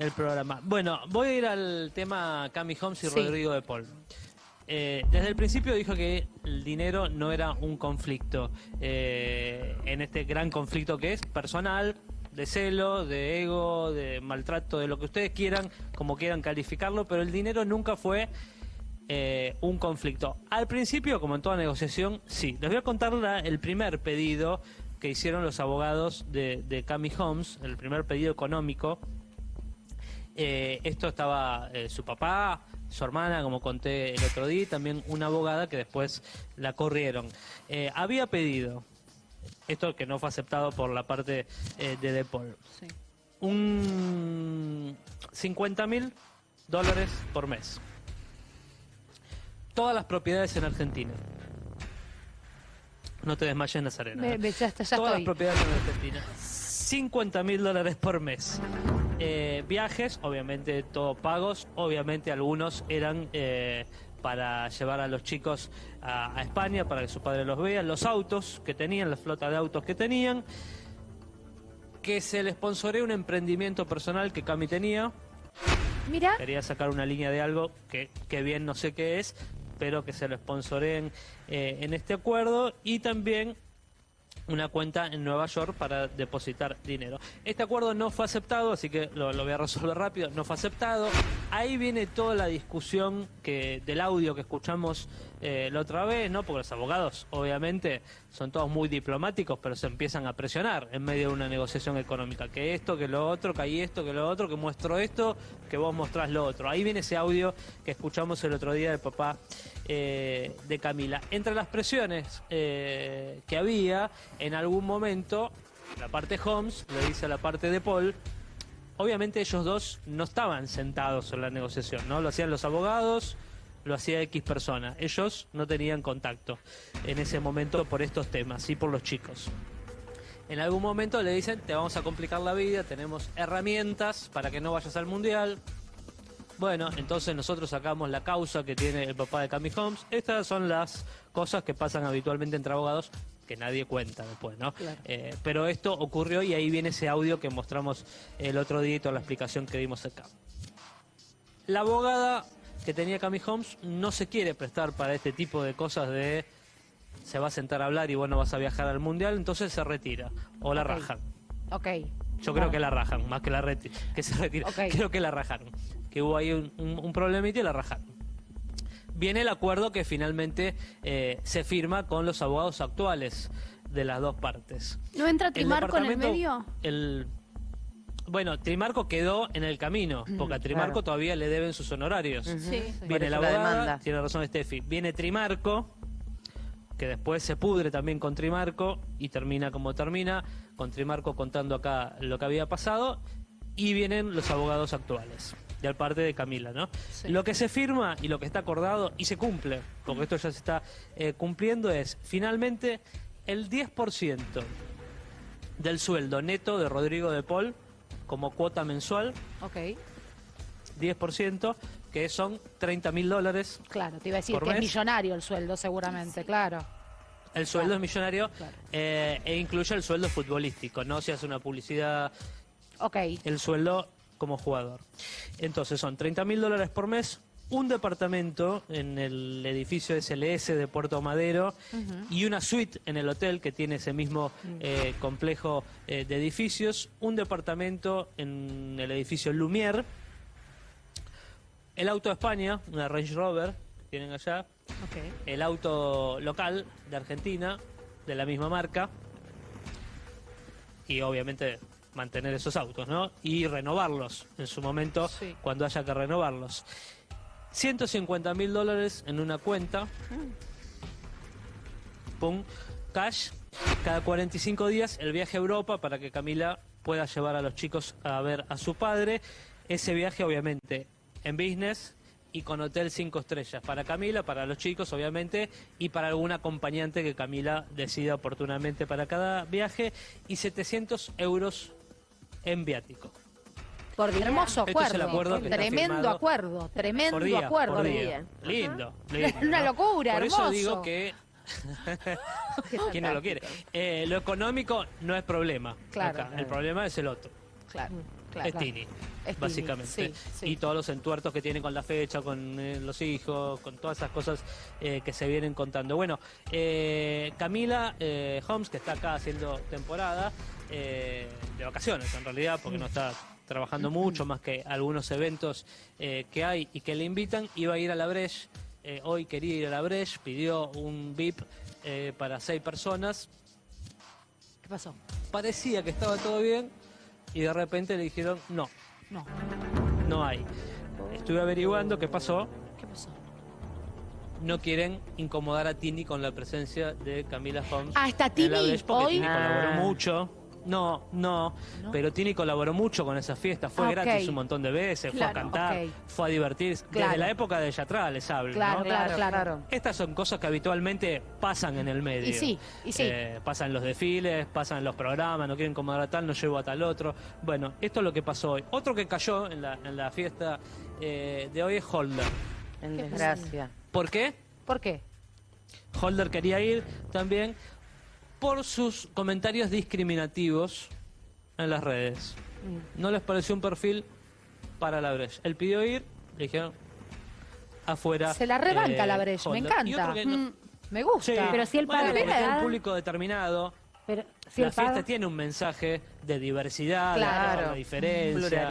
el programa. Bueno, voy a ir al tema Cami Holmes y Sí. Rodrigo de Paul. Eh, desde el principio dijo que el dinero no era un conflicto eh, en este gran conflicto que es personal, de celo, de ego, de maltrato, de lo que ustedes quieran, como quieran calificarlo, pero el dinero nunca fue eh, un conflicto. Al principio, como en toda negociación, sí. Les voy a contar la- el primer pedido que hicieron los abogados de, de Cami Holmes, el primer pedido económico. Eh, esto estaba eh, su papá, su hermana, como conté el otro día, y también una abogada que después la corrieron. Eh, había pedido, esto que no fue aceptado por la parte de De Paul, Sí. un 50 mil dólares por mes. Todas las propiedades en Argentina. No te desmayes, Nazarena. Me- me- ya está- ya Todas las propiedades en Argentina. 50 mil dólares por mes. Eh, viajes, obviamente todos pagos, obviamente algunos eran eh, para llevar a los chicos a, a España para que su padre los vea, los autos que tenían, la flota de autos que tenían, que se le sponsoré un emprendimiento personal que Cami tenía, Mira, quería sacar una línea de algo que, que bien no sé qué es, pero que se lo sponsoreen eh, en este acuerdo. Y también una cuenta en Nueva York para depositar dinero. Este acuerdo no fue aceptado, así que lo, lo voy a resolver rápido, no fue aceptado. Ahí viene toda la discusión que del audio que escuchamos eh, la otra vez, ¿no? Porque los abogados, obviamente, son todos muy diplomáticos, pero se empiezan a presionar en medio de una negociación económica. Que esto, que lo otro, que hay esto, que lo otro, que muestro esto, que vos mostrás lo otro. Ahí viene ese audio que escuchamos el otro día del papá eh, de Camila. Entre las presiones eh, que había, en algún momento, la parte Holmes le dice a la parte de Paul, obviamente ellos dos no estaban sentados en la negociación, ¿no? Lo hacían los abogados, lo hacía X persona. Ellos no tenían contacto en ese momento por estos temas y por los chicos. En algún momento le dicen, te vamos a complicar la vida, tenemos herramientas para que no vayas al mundial, bueno, entonces nosotros sacamos la causa que tiene el papá de Cami Holmes. Estas son las cosas que pasan habitualmente entre abogados que nadie cuenta después, ¿no? Claro. Eh, pero esto ocurrió y ahí viene ese audio que mostramos el otro día y toda la explicación que dimos acá. La abogada que tenía Cami Holmes no se quiere prestar para este tipo de cosas de se va a sentar a hablar y bueno vas a viajar al mundial, entonces se retira o la rajan. ok. Yo creo que la rajan, más que la reti- que se retira. Ok. Creo que la rajaron. Que hubo ahí un, un, un problemita y la rajaron. Viene el acuerdo que finalmente eh, se firma con los abogados actuales de las dos partes. ¿No entra Trimarco en el medio? el- bueno, Trimarco quedó en el camino, porque a Trimarco claro. todavía le deben sus honorarios. Sí. Viene la abogada, demanda. tiene razón Steffi. Viene Trimarco, que después se pudre también con Trimarco y termina como termina, con Trimarco contando acá lo que había pasado, y vienen los abogados actuales, de al parte de Camila, ¿no? Sí. Lo que se firma y lo que está acordado y se cumple, porque esto ya se está eh, cumpliendo, es finalmente el 10% del sueldo neto de Rodrigo de Paul como cuota mensual, Ok, 10%, que son 30 mil dólares claro, te iba a decir que es millonario el sueldo seguramente, claro. El sueldo Claro, es millonario claro. eh, e incluye el sueldo futbolístico, no si hace una publicidad, Ok, el sueldo como jugador. Entonces son 30 mil dólares por mes, un departamento en el edificio SLS de Puerto Madero y una suite en el hotel que tiene ese mismo eh, complejo eh, de edificios, un departamento en el edificio Lumière, el auto de España, una Range Rover que tienen allá, el auto local de Argentina, de la misma marca, y obviamente mantener esos autos, ¿no? Y renovarlos en su momento Sí. cuando haya que renovarlos. 150 mil dólares en una cuenta, pum, cash, cada 45 días el viaje a Europa para que Camila pueda llevar a los chicos a ver a su padre. Ese viaje obviamente en business y con hotel 5 estrellas para Camila, para los chicos obviamente y para algún acompañante que Camila decida oportunamente para cada viaje y 700 euros en viático. Por día. Hermoso Esto es acuerdo. el acuerdo que está tremendo acuerdo, tremendo Por día, acuerdo. por día. Lindo, lindo, Una ¿no? locura, Por hermoso. eso digo que ¿Quién no lo quiere? Eh, lo económico no es problema. Claro. acá. El problema es el otro. Claro. Claro. es Tini, Tini, básicamente. sí, sí. Y todos los entuertos que tiene con la fecha, con eh, los hijos, con todas esas cosas eh, que se vienen contando. Bueno, eh, Camila eh, Holmes, que está acá haciendo temporada, eh, de vacaciones en realidad, porque no está trabajando mucho, más que algunos eventos que hay y que le invitan, iba a ir a la Breche. hoy quería ir a la Breche, pidió un VIP eh, para seis personas, ¿Qué pasó? parecía que estaba todo bien y de repente le dijeron no, No. no hay. Estuve averiguando qué pasó. ¿Qué pasó? No quieren incomodar a Tini con la presencia de Camila Holmes. Ah, ¿está Tini hoy? Tini colaboró Ah. mucho. No, no, ¿No? pero Tini colaboró mucho con esa fiesta, fue Ah, gratis un montón de veces, fue a cantar, fue a divertirse, Claro. desde la época de Yatra les hablo, Claro, ¿no? claro, claro. Estas son cosas que habitualmente pasan en el medio. Y sí, y sí. Eh, pasan los desfiles, pasan los programas, no quieren incomodar a tal, no llevo a tal otro. Bueno, esto es lo que pasó hoy. Otro que cayó en la, en la fiesta eh, de hoy es Holder. En ¿Qué desgracia. ¿Por qué? ¿Por qué? Holder quería ir también por sus comentarios discriminativos en las redes. Mm. No les pareció un perfil para la Breche. Él pidió ir, le dijeron afuera. Se la rebanca eh, la Breche, me encanta. no- Mm, me gusta. Sí, Pero si él bueno, la un público determinado. Pero si la fiesta tiene un mensaje de diversidad, Claro. de diferencia,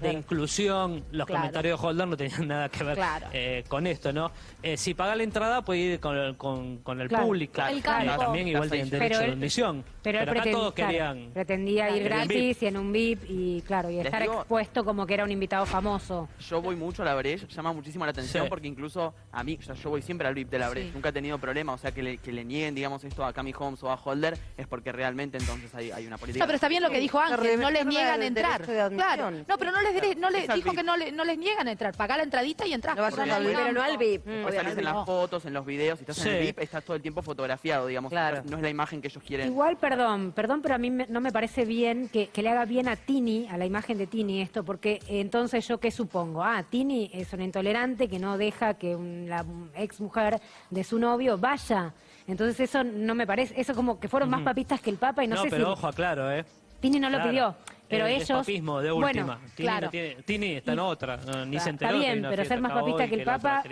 de inclusión. Los Claro. comentarios de Holder no tenían nada que ver Claro. eh, con esto, ¿no? Eh, si paga la entrada puede ir con, el- con- con el Claro. público. El Eh, campo. también igual tienen derecho Pero de él- admisión. pero él acá preten- todos claro, querían... pretendía ir gratis VIP. y en un VIP y claro, y estar digo- expuesto como que era un invitado famoso. Yo voy mucho a la Breche, llama muchísimo la atención Sí. porque incluso a mí, o sea, yo voy siempre al VIP de la Breche, Sí. nunca he tenido problema, o sea, que le, que le nieguen, digamos, esto a Cami Holmes o a Holder es porque realmente entonces hay, hay una política. No, pero está bien lo que dijo Ángel, no les niegan entrar. Claro, no, pero no les, dire- no les dijo que no, le- no les niegan entrar. Pagá la entradita y entrás. No Porque al VIP. Pero no al VIP. Salís en las fotos, en los videos, si estás en el. VIP, estás todo el tiempo fotografiado, digamos, Claro. no es la imagen que ellos quieren. Igual, perdón, perdón, pero a mí me- no me parece bien que, que le haga bien a Tini, a la imagen de Tini esto, porque entonces yo qué supongo, ah, Tini es una intolerante que no deja que la ex mujer de su novio vaya. Entonces eso no me parece, eso como que fueron más papistas que el Papa y no, No, sé pero si ojo, aclaro, ¿eh? Tini no lo pidió, pero Eh, ellos... Es papismo de Bueno, última. Tini, no tiene- Tini está en otra, no, ni Está se enteró. que hay bien, pero fiesta ser más papista que el Papa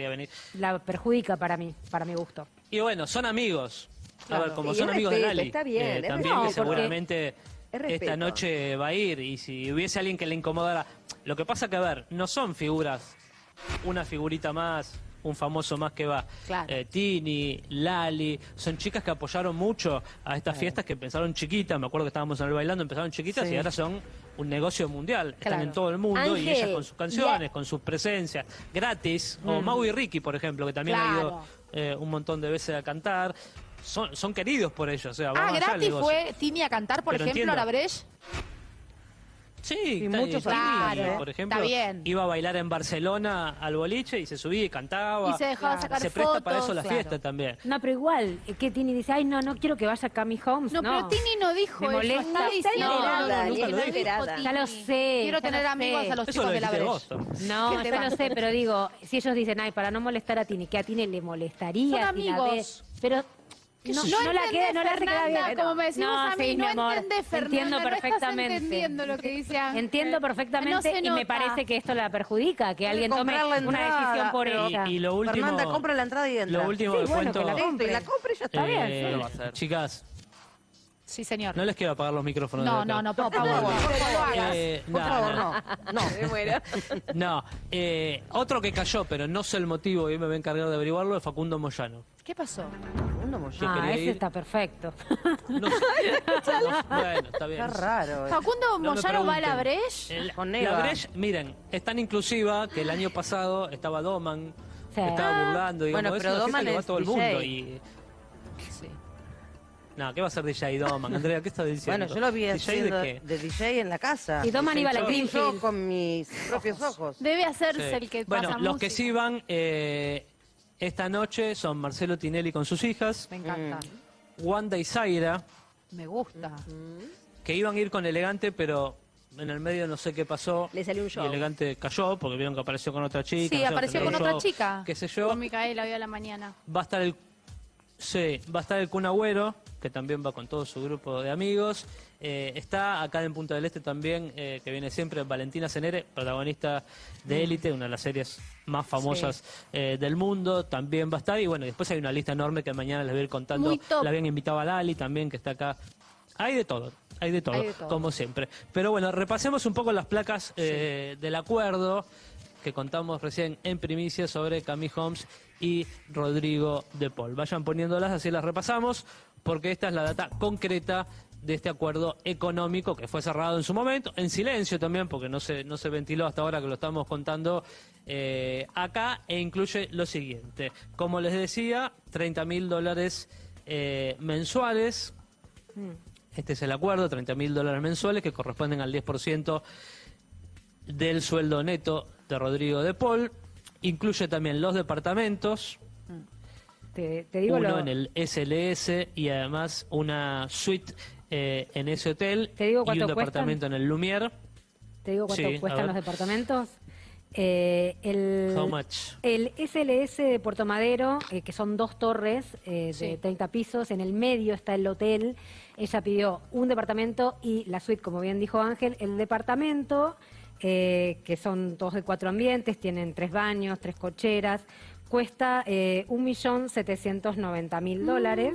la perjudica para mí, para mi gusto. Y bueno, son amigos. A ver, como Y son amigos de Lali. está bien, eh, es también que seguramente Es esta noche va a ir. Y si hubiese alguien que le incomodara. Lo que pasa que, a ver, no son figuras, una figurita más, un famoso más que va. Claro. Eh, Tini, Lali, son chicas que apoyaron mucho a estas fiestas que empezaron chiquitas. Me acuerdo que estábamos en el bailando, empezaron chiquitas Sí. y ahora son un negocio mundial. Están en todo el mundo y ellas con sus canciones, con sus presencias, gratis. O Mau y Ricky, por ejemplo, que también ha ido eh, un montón de veces a cantar. Son, son queridos por ellos. O sea, Ah, allá gratis fue Tini a cantar, por Pero ejemplo, entiendo. a la Breche. Sí, Y está- muchos ¿eh? por ejemplo, Está bien. iba a bailar en Barcelona al boliche y se subía y cantaba. Y se dejaba Claro. sacar Se presta fotos. para eso la claro. fiesta también. No, pero igual, eh, que Tini dice, ay, no, no quiero que vaya Cami Holmes. No, No, pero Tini no dijo Me eso. molesta. Está Está diciendo no, nunca no, lo no dijo. enterada. Ya lo sé. Quiero tener amigos a los Eso chicos lo de la vos. No, ¿Qué te yo lo sé, pero digo, si ellos dicen, ay, para no molestar a Tini, que a Tini le molestaría. Son si la ve, amigos. pero ¿Qué no, yo? no la queda, no la hace quedar bien. como me decimos a mí, sí, no mi amor, entendés, Fernanda, Entiendo no estás perfectamente. entendiendo lo que dice Ángel. Entiendo No perfectamente y me parece que esto la perjudica, que alguien tome una decisión por ella. Y, y lo último. Fernanda, compra la entrada y entra. Lo último Sí, que bueno, cuento. que la compre. y la compra y ya está eh, bien. No lo va a hacer. Chicas, Sí, señor. no les quiero apagar los micrófonos. de No, no, no, por No, por favor, por favor. Eh, Por no, favor, no. no. No. Me muero. No, eh, otro que cayó, pero no sé el motivo y me voy a encargar de averiguarlo, es Facundo Moyano. ¿Qué pasó? Mollón. Ah, quería ese ir. está perfecto. No sé. No, bueno, está bien. Está raro. eh. Facundo No me Moyano va a la pregunten. Breche. El- Con la. Breche, miren, es tan inclusiva que el año pasado estaba Doman, Sí. estaba burlando, digamos, Bueno, es pero una fiesta Doman que va es todo el DJ. mundo y... Sí. No, ¿qué va a ser DJ Doman? Andrea, ¿qué estás diciendo? Bueno, yo lo vi ¿DJ haciendo de qué? de DJ en la casa. Y Doman iba a la Lo vi yo Greenfield. con mis propios ojos. Debe hacerse Sí. el que Bueno, pasa los que sí van eh, esta noche son Marcelo Tinelli con sus hijas, Me encanta. Wanda y Zaira, Me gusta. que iban a ir con Elegante, pero en el medio no sé qué pasó. Le salió un Y show. Elegante cayó porque vieron que apareció con otra chica. Sí, no sé, apareció tenía con un otra show, chica. Qué sé yo. Con Micaela hoy a la mañana. Va a estar el Sí, va a estar el Kun Agüero, que también va con todo su grupo de amigos. Eh, está acá en Punta del Este también, eh, que viene siempre Valentina Cenere, protagonista de Élite, una de las series más famosas eh, del mundo. También va a estar. Y bueno, después hay una lista enorme que mañana les voy a ir contando. La habían invitado a Lali también, que está acá. Hay de todo, hay de todo, Hay de todo. como siempre. Pero bueno, repasemos un poco las placas del acuerdo que contamos recién en primicia sobre Cami Holmes y Rodrigo de Paul. Vayan poniéndolas, así las repasamos, porque esta es la data concreta de este acuerdo económico que fue cerrado en su momento, en silencio también, porque no se, no se ventiló hasta ahora que lo estamos contando eh, acá, e incluye lo siguiente. Como les decía, 30 mil dólares eh, mensuales. Este es el acuerdo, 30 mil dólares mensuales que corresponden al 10% del sueldo neto de Rodrigo de Paul. Incluye también los departamentos, Te, te digo uno lo- en el SLS y además una suite eh, en ese hotel ¿Te digo y un departamento en el Lumière. ¿Te digo cuánto Sí, cuestan los departamentos? Eh, el, How much? el SLS de Puerto Madero, eh, que son dos torres eh, de Sí. 30 pisos, en el medio está el hotel. Ella pidió un departamento y la suite, como bien dijo Ángel, el departamento, eh, que son todos de cuatro ambientes, tienen tres baños, tres cocheras, cuesta eh, 1.790.000 dólares.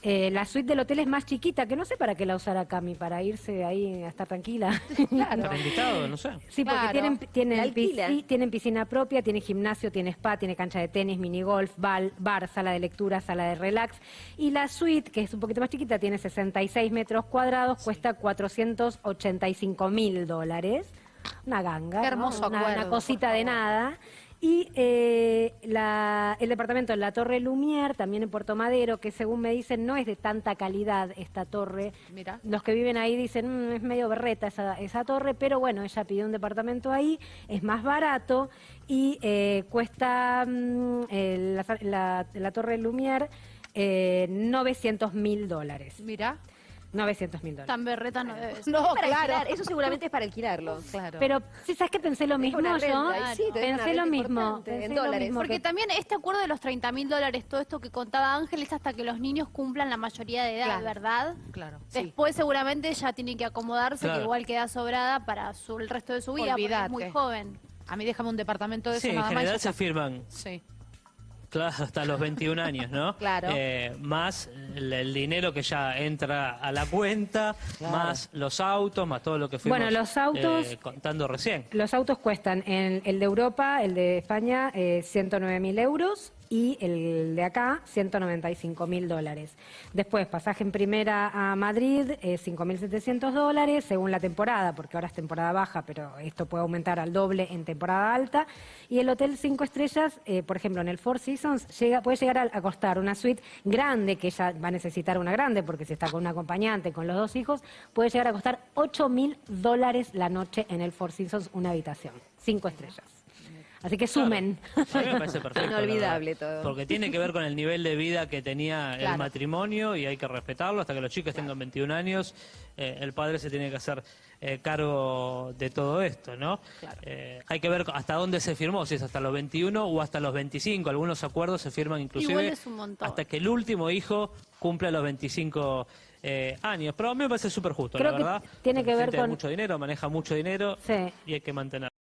Eh, la suite del hotel es más chiquita, que no sé para qué la usará Cami, para irse ahí a estar tranquila. Para invitado, no sé. Sí, porque Claro. tienen, tienen, tienen piscina propia, tiene gimnasio, tiene spa, tiene cancha de tenis, minigolf, bal- bar, sala de lectura, sala de relax. Y la suite, que es un poquito más chiquita, tiene 66 metros cuadrados, cuesta 485 mil dólares. Una ganga, Qué ¿no? hermoso una, acuerdo, una cosita de nada. Y eh, la- el departamento en la Torre Lumière, también en Puerto Madero, que según me dicen no es de tanta calidad esta torre, Mira. los que viven ahí dicen, "Mm, es medio berreta esa, esa torre, pero bueno, ella pidió un departamento ahí, es más barato y eh, cuesta mm, la, la- la torre Lumière eh, 900 mil dólares. Mira. 900 mil dólares. Tan berreta no debe ser. No, para claro. alquilar, eso seguramente es para alquilarlo. Claro. Pero, ¿sí ¿sabes qué pensé lo mismo yo? sí, pensé lo mismo. Pensé en lo dólares. mismo Porque que- también este acuerdo de los 30 mil dólares, todo esto que contaba Ángel, es hasta que los niños cumplan la mayoría de edad, Claro. ¿verdad? claro. Sí. Después seguramente ya tiene que acomodarse, Claro. que igual queda sobrada para su, el resto de su vida, porque es muy joven. A mí déjame un departamento de Sí, eso en nada más. y general ya se firman. Sí. Claro, hasta los 21 años, ¿no? Claro. Eh, más el, el dinero que ya entra a la cuenta, más los autos, más todo lo que fuimos Bueno, los autos- eh, contando recién. Los autos cuestan, en, el de Europa, el de España, eh, 109 mil euros y el de acá, 195 mil dólares. Después, pasaje en primera a Madrid, eh, 5.700 dólares, según la temporada, porque ahora es temporada baja, pero esto puede aumentar al doble en temporada alta. Y el hotel cinco estrellas, eh, por ejemplo, en el Four Seasons, puede llegar a, a costar una suite grande, que ella va a necesitar una grande, porque si está con un acompañante, con los dos hijos, puede llegar a costar 8 mil dólares la noche en el Four Seasons, una habitación. Cinco estrellas. Así que sumen. A mí me parece perfecto. Inolvidable todo. Porque tiene que ver con el nivel de vida que tenía el Claro. matrimonio y hay que respetarlo hasta que los chicos tengan 21 años. eh, el padre se tiene que hacer eh, cargo de todo esto, ¿no? Eh, hay que ver hasta dónde se firmó, si es hasta los 21 o hasta los 25. Algunos acuerdos se firman inclusive Igual es un montón. hasta que el último hijo cumpla los 25 eh, años. Pero a mí me parece súper justo, Creo la que verdad. tiene que ver con- mucho dinero, maneja mucho dinero Sí. y hay que mantener.